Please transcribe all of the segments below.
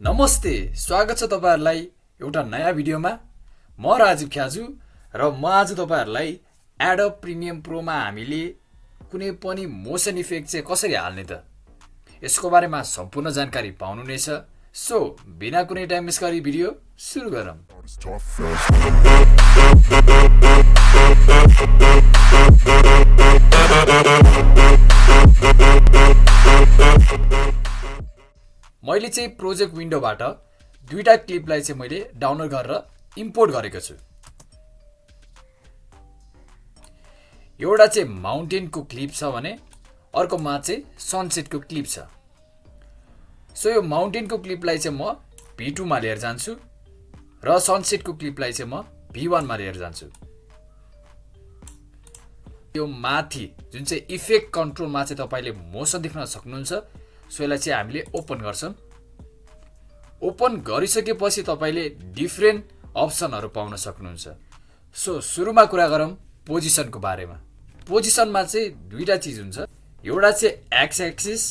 नमस्ते स्वागत छ तपाईँहरूलाई एउटा नयाँ भिडियोमा। म राजीव ख्याजु र म आज तपाईँहरूलाई एडप प्रिमियम प्रोमा हामीले कुनै पनि मोसन इफेक्ट चाहिँ कसरी हाल्ने त? यसको बारेमा सम्पूर्ण जानकारी पाउनु नै छ सो बिना कुनै टाइम मिस गरी भिडियो सुरु गरौँ। चाहिँ प्रोजेक्ट विन्डोबाट दुईवटा क्लिपलाई चाहिँ मैले डाउनलोड गरेर इम्पोर्ट गरेको छु। एउटा चाहिँ माउन्टेनको क्लिप छ भने अर्कोमा चाहिँ सनसेटको क्लिप छ। सो यो माउन्टेनको क्लिपलाई चाहिँ म भी टूमा लिएर जान्छु र सनसेटको क्लिपलाई चाहिँ म भी वानमा लिएर जान्छु। यो माथि जुन चाहिँ इफेक्ट कन्ट्रोलमा चाहिँ तपाईँले मोसन देख्न सक्नुहुन्छ सो यसलाई चाहिँ हामीले ओपन गर्छौँ। ओपन गरिसकेपछि तपाईँले डिफ्रेन्ट अप्सनहरू पाउन सक्नुहुन्छ। सो सुरुमा कुरा गरौँ पोजिसनको बारेमा। पोजिसनमा चाहिँ दुईवटा चिज हुन्छ। एउटा चाहिँ एक्स एक्सिस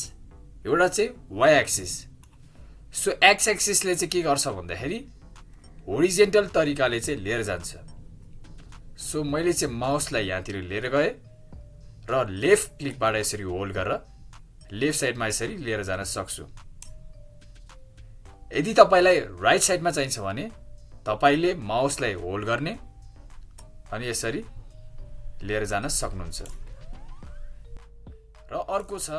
एउटा चाहिँ वाइ एक्सिस। सो एक्स एक्सिसले चाहिँ के गर्छ भन्दाखेरि होरिजेन्टल तरिकाले चाहिँ लिएर जान्छ। सो मैले चाहिँ माउसलाई यहाँतिर लिएर गएँ र लेफ्ट क्लिकबाट यसरी होल्ड गरेर लेफ्ट साइडमा यसरी लिएर जान सक्छु। यदि तपाईँलाई राइट साइडमा चाहिन्छ भने तपाईँले माउसलाई होल्ड गर्ने अनि यसरी लिएर जान सक्नुहुन्छ। र अर्को छ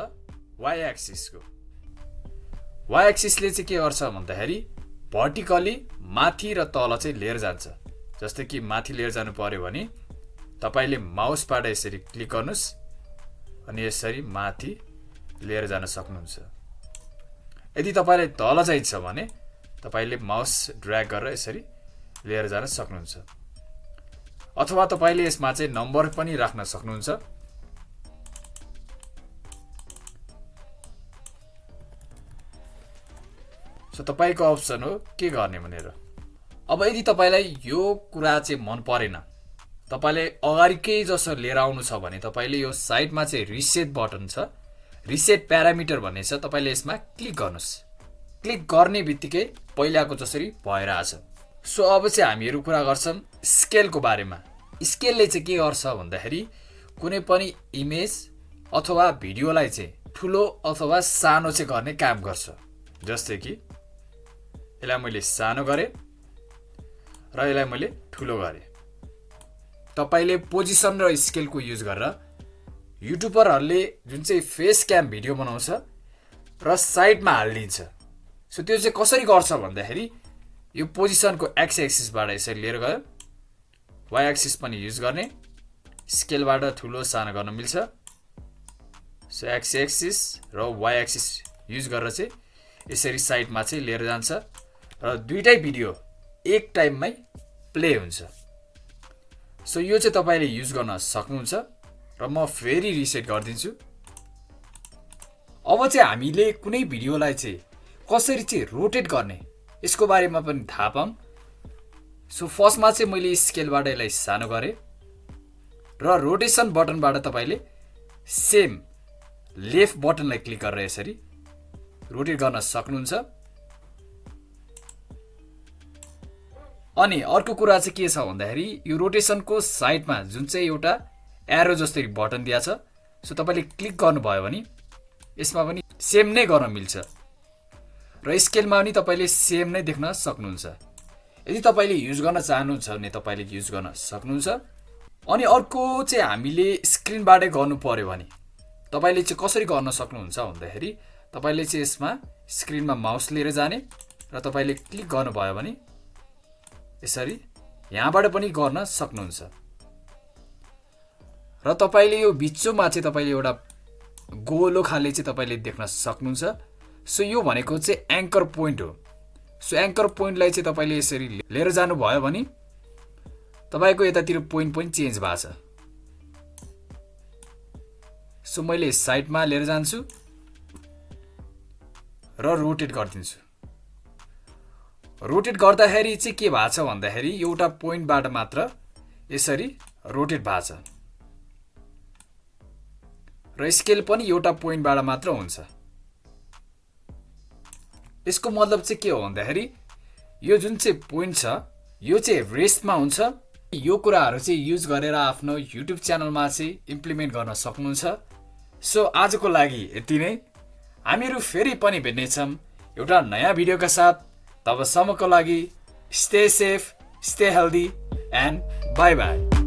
वाइ एक्सिसको वाइ एक्सिसले चाहिँ के गर्छ भन्दाखेरि भर्टिकली माथि र तल चाहिँ लिएर जान्छ। जस्तै कि माथि लिएर जानु पर्यो भने तपाईँले माउसबाट यसरी क्लिक गर्नुहोस् अनि यसरी माथि लिएर जान सक्नुहुन्छ। यदि तपाईँलाई तल चाहिन्छ भने तपाईँले माउस ड्र्याग गरेर यसरी लिएर जान सक्नुहुन्छ। अथवा तपाईँले यसमा चाहिँ नम्बर पनि राख्न सक्नुहुन्छ। सो तपाईँको अप्सन हो के गर्ने भनेर। अब यदि तपाईँलाई यो कुरा चाहिँ मन परेन तपाईँले अगाडिकै जसो लिएर आउनु छ भने तपाईँले यो साइडमा चाहिँ रिसेट बटन छ। रिसेट प्यारामिटर भन्ने छ तपाईँले यसमा क्लिक गर्नुहोस्। क्लिक गर्ने बित्तिकै पहिलाको जसरी भएर आछ सो अब चाहिँ हामीहरू कुरा गर्छौँ स्केलको बारेमा। स्केलले चाहिँ के गर्छ भन्दाखेरि कुनै पनि इमेज अथवा भिडियोलाई चाहिँ ठुलो अथवा सानो चाहिँ गर्ने काम गर्छ। जस्तै कि यसलाई मैले सानो गरेँ र यसलाई मैले ठुलो गरेँ। तपाईँले पोजिसन र स्केलको युज गरेर युट्युबरहरूले जुन चाहिँ फेस क्याम भिडियो बनाउँछ र साइडमा हालिदिन्छ। सो त्यो चाहिँ कसरी गर्छ भन्दाखेरि यो पोजिसनको एक्स एक्सिसबाट यसरी लिएर गयो। वाइ एक्सिस पनि युज गर्ने। स्केलबाट ठुलो सानो गर्न मिल्छ। सो एक्स एक्सिस र वाइ एक्सिस युज गरेर चाहिँ यसरी साइडमा चाहिँ लिएर जान्छ। र दुइटै भिडियो एक टाइममै प्ले हुन्छ। सो यो चाहिँ तपाईँले युज गर्न सक्नुहुन्छ। र म फेरि रिसेट गरिदिन्छु। अब चाहिँ हामीले कुनै भिडियोलाई चाहिँ कसरी चाहिँ रोटेट गर्ने यसको बारेमा पनि थाहा पाऊँ। सो फर्स्टमा चाहिँ मैले स्केलबाट यसलाई सानो गरेँ र रोटेसन बटनबाट तपाईँले सेम लेफ्ट बटनलाई क्लिक गरेर यसरी रोटेट गर्न सक्नुहुन्छ। अनि अर्को कुरा चाहिँ के छ भन्दाखेरि यो रोटेसनको साइडमा जुन चाहिँ एउटा एरो जस्तै बटन दिएको छ। सो तपाईँले क्लिक गर्नुभयो भने यसमा पनि सेम नै गर्न मिल्छ। र स्केलमा पनि तपाईँले सेम नै देख्न सक्नुहुन्छ। यदि तपाईँले युज गर्न चाहनुहुन्छ भने तपाईँले युज गर्न सक्नुहुन्छ। अनि अर्को चाहिँ हामीले स्क्रिनबाटै गर्नु पर्यो भने तपाईँले चाहिँ कसरी गर्न सक्नुहुन्छ भन्दाखेरि तपाईँले चाहिँ यसमा स्क्रिनमा माउस लिएर जाने र तपाईँले क्लिक गर्नुभयो भने यसरी यहाँबाट पनि गर्न सक्नुहुन्छ। र तपाईँले यो बिचोमा चाहिँ तपाईँले एउटा गोलो खाले चाहिँ तपाईँले देख्न सक्नुहुन्छ। सो यो भनेको चाहिँ एङ्कर पोइन्ट हो। सो एङ्कर पोइन्टलाई चाहिँ तपाईँले यसरी लिएर जानुभयो भने तपाईँको यतातिर पोइन्ट पनि चेन्ज भएको छ। सो मैले साइडमा लिएर जान्छु र रोटेट गरिदिन्छु। रोटेट गर्दाखेरि चाहिँ के भएको छ भन्दाखेरि एउटा पोइन्टबाट मात्र यसरी रोटेट भएको छ। र स्केल पनि एउटा पोइन्टबाट मात्र हुन्छ। यसको मतलब चाहिँ के हो भन्दाखेरि यो जुन चाहिँ पोइन्ट छ यो चाहिँ रेस्टमा हुन्छ। यो कुराहरू चाहिँ युज गरेर आफ्नो युट्युब च्यानलमा चाहिँ इम्प्लिमेन्ट गर्न सक्नुहुन्छ। सो आजको लागि यति नै। हामीहरू फेरि पनि भेट्नेछौँ एउटा नयाँ भिडियोका साथ। तबसम्मको लागि stay safe stay healthy and bye bye